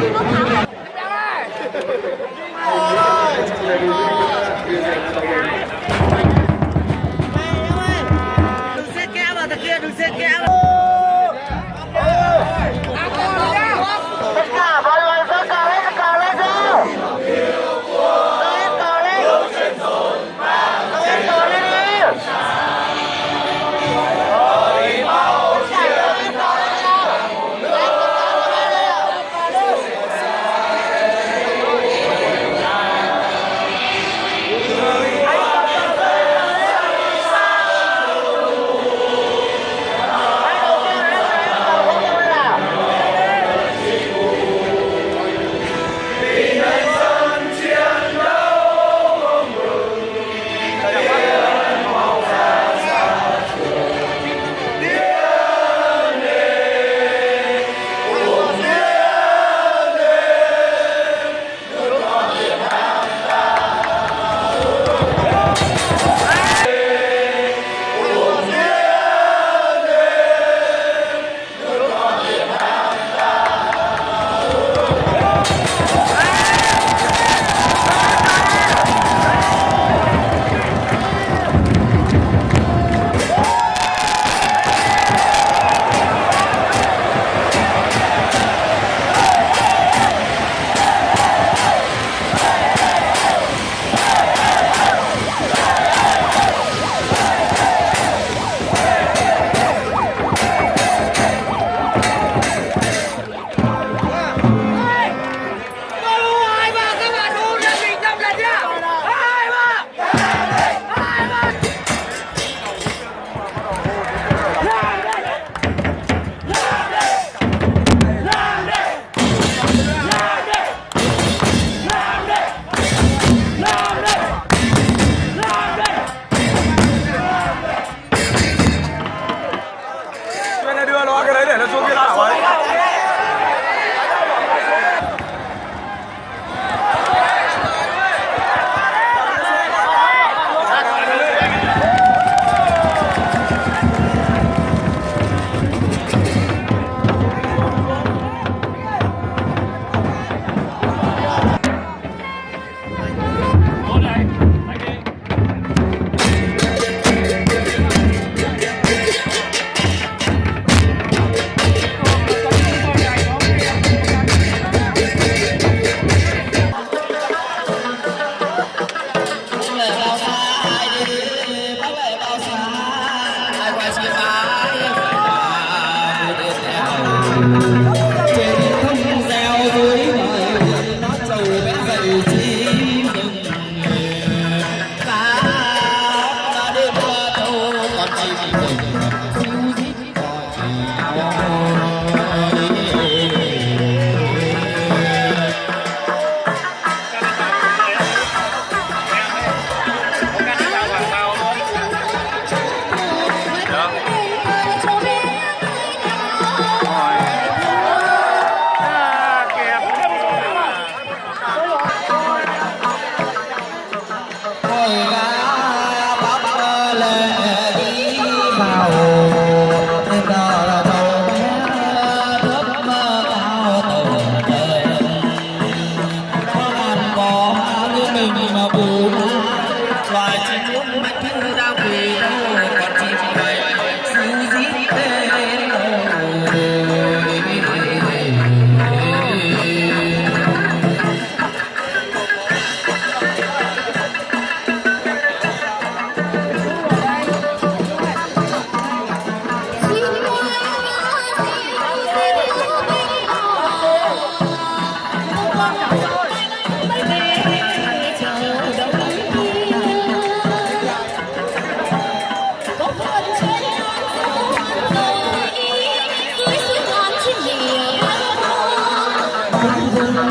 你给我砍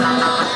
감사합니다.